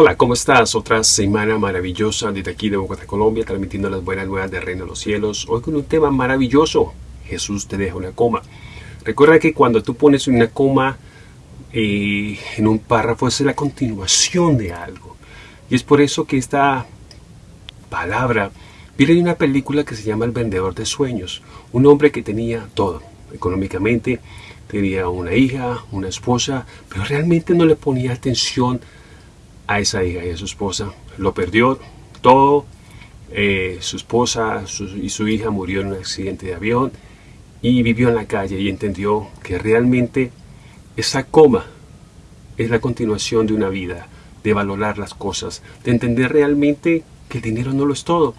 Hola, ¿cómo estás? Otra semana maravillosa desde aquí de Bogotá, Colombia, transmitiendo las buenas nuevas del Reino de los Cielos. Hoy con un tema maravilloso. Jesús te deja una coma. Recuerda que cuando tú pones una coma eh, en un párrafo es la continuación de algo. Y es por eso que esta palabra viene de una película que se llama El Vendedor de Sueños. Un hombre que tenía todo, económicamente, tenía una hija, una esposa, pero realmente no le ponía atención esa hija y a su esposa. Lo perdió todo. Eh, su esposa y su hija murió en un accidente de avión y vivió en la calle y entendió que realmente esa coma es la continuación de una vida, de valorar las cosas, de entender realmente que el dinero no lo es todo.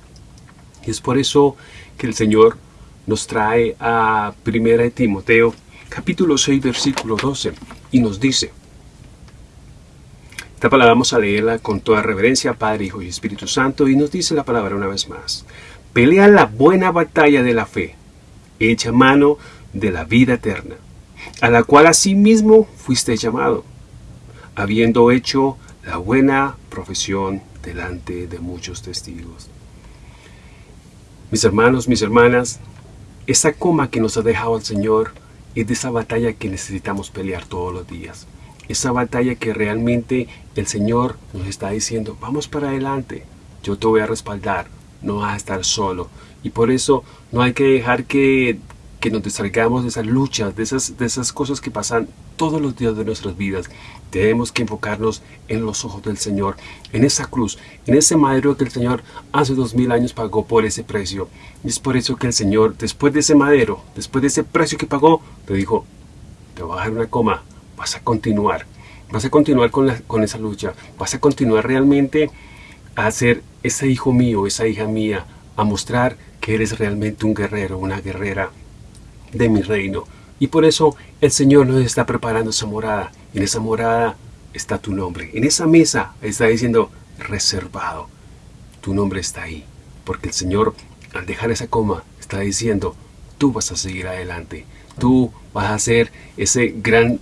Y es por eso que el Señor nos trae a 1 Timoteo capítulo 6 versículo 12 y nos dice esta palabra vamos a leerla con toda reverencia, Padre, Hijo y Espíritu Santo, y nos dice la palabra una vez más. Pelea la buena batalla de la fe, echa mano de la vida eterna, a la cual asimismo fuiste llamado, habiendo hecho la buena profesión delante de muchos testigos. Mis hermanos, mis hermanas, esa coma que nos ha dejado el Señor es de esa batalla que necesitamos pelear todos los días esa batalla que realmente el Señor nos está diciendo, vamos para adelante, yo te voy a respaldar, no vas a estar solo. Y por eso no hay que dejar que, que nos distraigamos de esas luchas, de esas, de esas cosas que pasan todos los días de nuestras vidas. Tenemos que enfocarnos en los ojos del Señor, en esa cruz, en ese madero que el Señor hace dos mil años pagó por ese precio. Y es por eso que el Señor, después de ese madero, después de ese precio que pagó, te dijo, te voy a dejar una coma, vas a continuar, vas a continuar con, con esa lucha, vas a continuar realmente a ser ese hijo mío, esa hija mía, a mostrar que eres realmente un guerrero, una guerrera de mi reino. Y por eso el Señor nos está preparando esa morada. En esa morada está tu nombre. En esa mesa está diciendo reservado. Tu nombre está ahí. Porque el Señor, al dejar esa coma, está diciendo, tú vas a seguir adelante. Tú vas a ser ese gran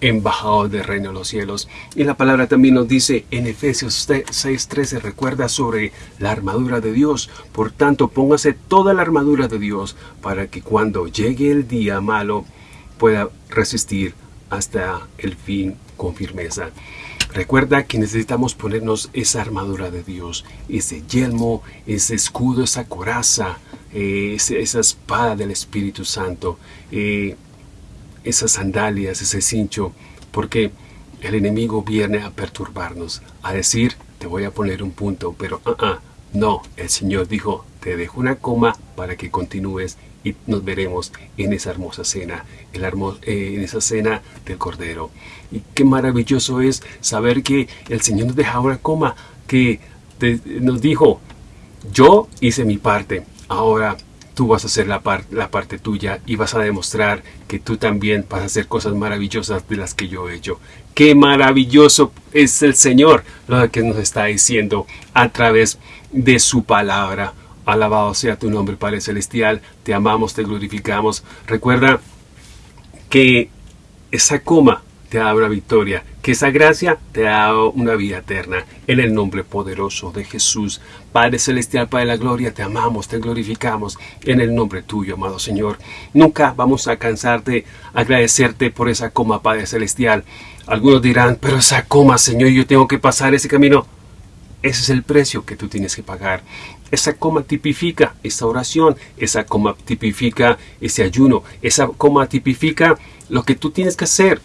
embajador del reino de los cielos. Y la palabra también nos dice en Efesios 6.13, recuerda sobre la armadura de Dios. Por tanto, póngase toda la armadura de Dios para que cuando llegue el día malo pueda resistir hasta el fin con firmeza. Recuerda que necesitamos ponernos esa armadura de Dios, ese yelmo, ese escudo, esa coraza, eh, esa espada del Espíritu Santo. Eh, esas sandalias, ese cincho, porque el enemigo viene a perturbarnos, a decir, te voy a poner un punto, pero ah, ah, no, el Señor dijo, te dejo una coma para que continúes y nos veremos en esa hermosa cena, en, eh, en esa cena del Cordero. Y qué maravilloso es saber que el Señor nos deja una coma, que nos dijo, yo hice mi parte, ahora tú vas a hacer la, la parte tuya y vas a demostrar que tú también vas a hacer cosas maravillosas de las que yo he hecho. Qué maravilloso es el Señor lo que nos está diciendo a través de su palabra. Alabado sea tu nombre, Padre Celestial. Te amamos, te glorificamos. Recuerda que esa coma te una victoria, que esa gracia te da una vida eterna. En el nombre poderoso de Jesús, Padre Celestial, Padre de la Gloria, te amamos, te glorificamos en el nombre tuyo, amado Señor. Nunca vamos a cansar de agradecerte por esa coma, Padre Celestial. Algunos dirán, pero esa coma, Señor, yo tengo que pasar ese camino. Ese es el precio que tú tienes que pagar. Esa coma tipifica esa oración, esa coma tipifica ese ayuno, esa coma tipifica lo que tú tienes que hacer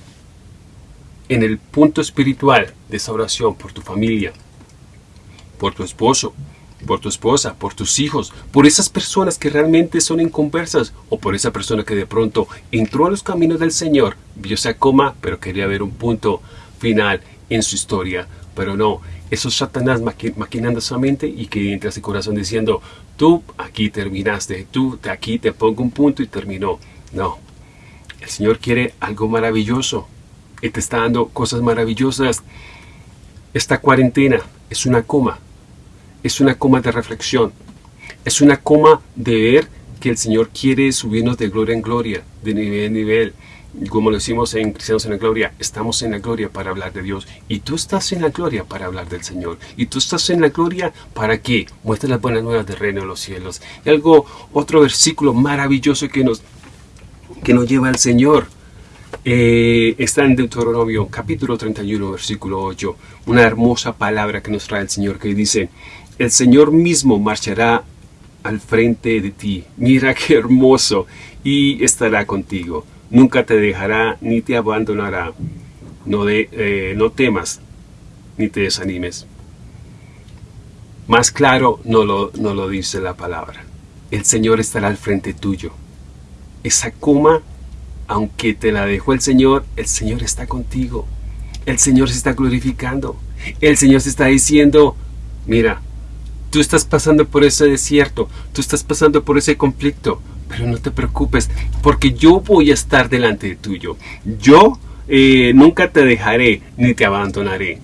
en el punto espiritual de esa oración por tu familia, por tu esposo, por tu esposa, por tus hijos, por esas personas que realmente son inconversas o por esa persona que de pronto entró a los caminos del Señor, vio esa coma, pero quería ver un punto final en su historia. Pero no, eso es Satanás maquinando su mente y que entra a su corazón diciendo, tú aquí terminaste, tú aquí te pongo un punto y terminó. No, el Señor quiere algo maravilloso y te está dando cosas maravillosas. Esta cuarentena es una coma, es una coma de reflexión, es una coma de ver que el Señor quiere subirnos de gloria en gloria, de nivel en nivel, como lo decimos en Cristianos en la Gloria, estamos en la gloria para hablar de Dios. Y tú estás en la gloria para hablar del Señor. Y tú estás en la gloria para que muestres las buenas nuevas del reino de los cielos. Y algo, otro versículo maravilloso que nos, que nos lleva al Señor. Eh, está en Deuteronomio capítulo 31, versículo 8. Una hermosa palabra que nos trae el Señor que dice, el Señor mismo marchará al frente de ti. Mira qué hermoso. Y estará contigo nunca te dejará ni te abandonará. No, de, eh, no temas ni te desanimes. Más claro no lo, no lo dice la palabra. El Señor estará al frente tuyo. Esa coma, aunque te la dejó el Señor, el Señor está contigo. El Señor se está glorificando. El Señor se está diciendo, mira, tú estás pasando por ese desierto, tú estás pasando por ese conflicto, pero no te preocupes, porque yo voy a estar delante de tuyo. Yo eh, nunca te dejaré ni te abandonaré.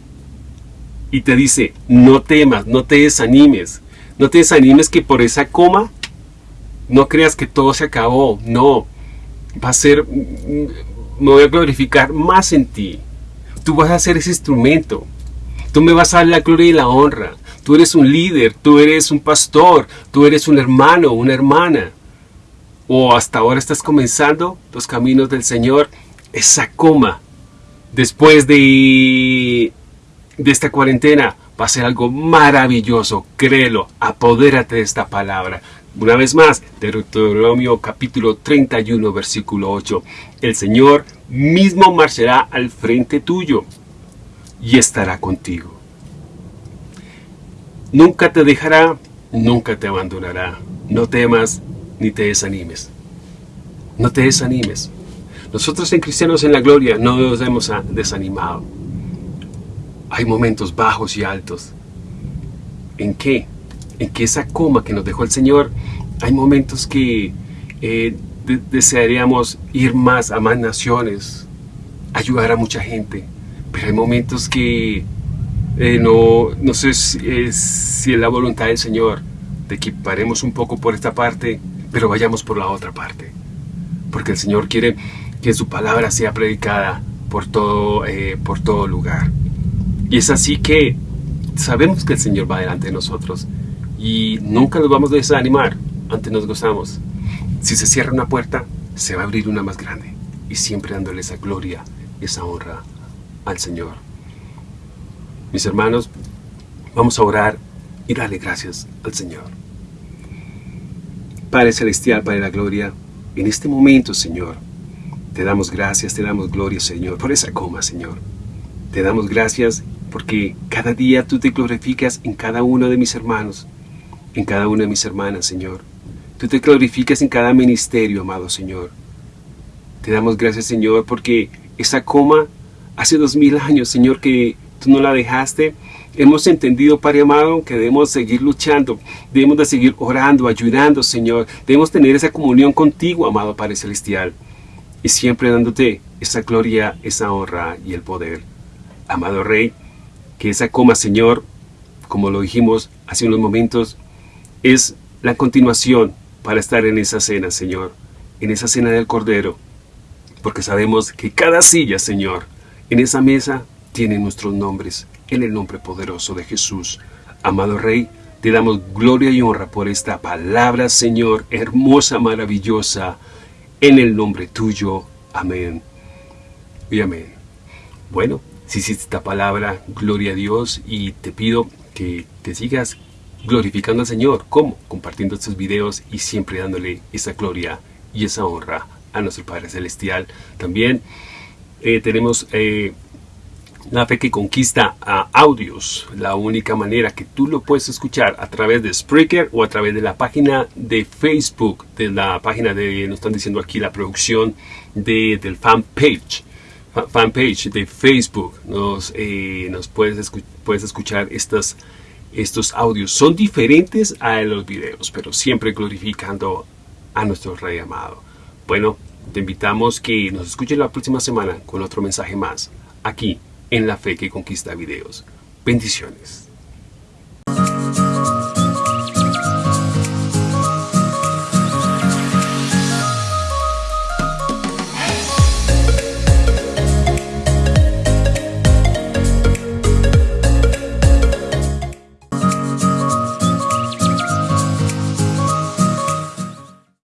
Y te dice, no temas, no te desanimes. No te desanimes que por esa coma no creas que todo se acabó. No, va a ser, me voy a glorificar más en ti. Tú vas a ser ese instrumento. Tú me vas a dar la gloria y la honra. Tú eres un líder, tú eres un pastor, tú eres un hermano, una hermana o hasta ahora estás comenzando los caminos del Señor, esa coma después de, de esta cuarentena va a ser algo maravilloso, créelo, apodérate de esta palabra. Una vez más, Deuteronomio capítulo 31, versículo 8. El Señor mismo marchará al frente tuyo y estará contigo. Nunca te dejará, nunca te abandonará. No temas, ni te desanimes. No te desanimes. Nosotros en Cristianos en la Gloria no nos hemos desanimado. Hay momentos bajos y altos. ¿En qué? En que esa coma que nos dejó el Señor, hay momentos que eh, desearíamos ir más a más naciones, ayudar a mucha gente, pero hay momentos que eh, no, no sé si si es la voluntad del Señor de que paremos un poco por esta parte pero vayamos por la otra parte. Porque el Señor quiere que su palabra sea predicada por todo, eh, por todo lugar. Y es así que sabemos que el Señor va delante de nosotros y nunca nos vamos a desanimar, antes nos gozamos. Si se cierra una puerta, se va a abrir una más grande y siempre dándole esa gloria, esa honra al Señor. Mis hermanos, vamos a orar y darle gracias al Señor. Padre Celestial, Padre de la Gloria, en este momento, Señor, te damos gracias, te damos gloria, Señor, por esa coma, Señor. Te damos gracias porque cada día tú te glorificas en cada uno de mis hermanos, en cada una de mis hermanas, Señor. Tú te glorificas en cada ministerio, amado Señor. Te damos gracias, Señor, porque esa coma hace dos mil años, Señor, que tú no la dejaste Hemos entendido, Padre amado, que debemos seguir luchando, debemos de seguir orando, ayudando, Señor. Debemos tener esa comunión contigo, amado Padre Celestial. Y siempre dándote esa gloria, esa honra y el poder. Amado Rey, que esa coma, Señor, como lo dijimos hace unos momentos, es la continuación para estar en esa cena, Señor. En esa cena del Cordero. Porque sabemos que cada silla, Señor, en esa mesa tiene nuestros nombres en el nombre poderoso de Jesús. Amado Rey, te damos gloria y honra por esta palabra, Señor, hermosa, maravillosa, en el nombre tuyo. Amén y amén. Bueno, si hiciste esta palabra, gloria a Dios y te pido que te sigas glorificando al Señor. ¿Cómo? Compartiendo estos videos y siempre dándole esa gloria y esa honra a nuestro Padre Celestial. También eh, tenemos eh, la fe que conquista a audios, la única manera que tú lo puedes escuchar a través de Spreaker o a través de la página de Facebook, de la página de, nos están diciendo aquí la producción de, del fanpage, fanpage de Facebook, nos, eh, nos puedes, puedes escuchar estas, estos audios. Son diferentes a los videos, pero siempre glorificando a nuestro Rey amado. Bueno, te invitamos que nos escuches la próxima semana con otro mensaje más, aquí en la fe que conquista videos. Bendiciones.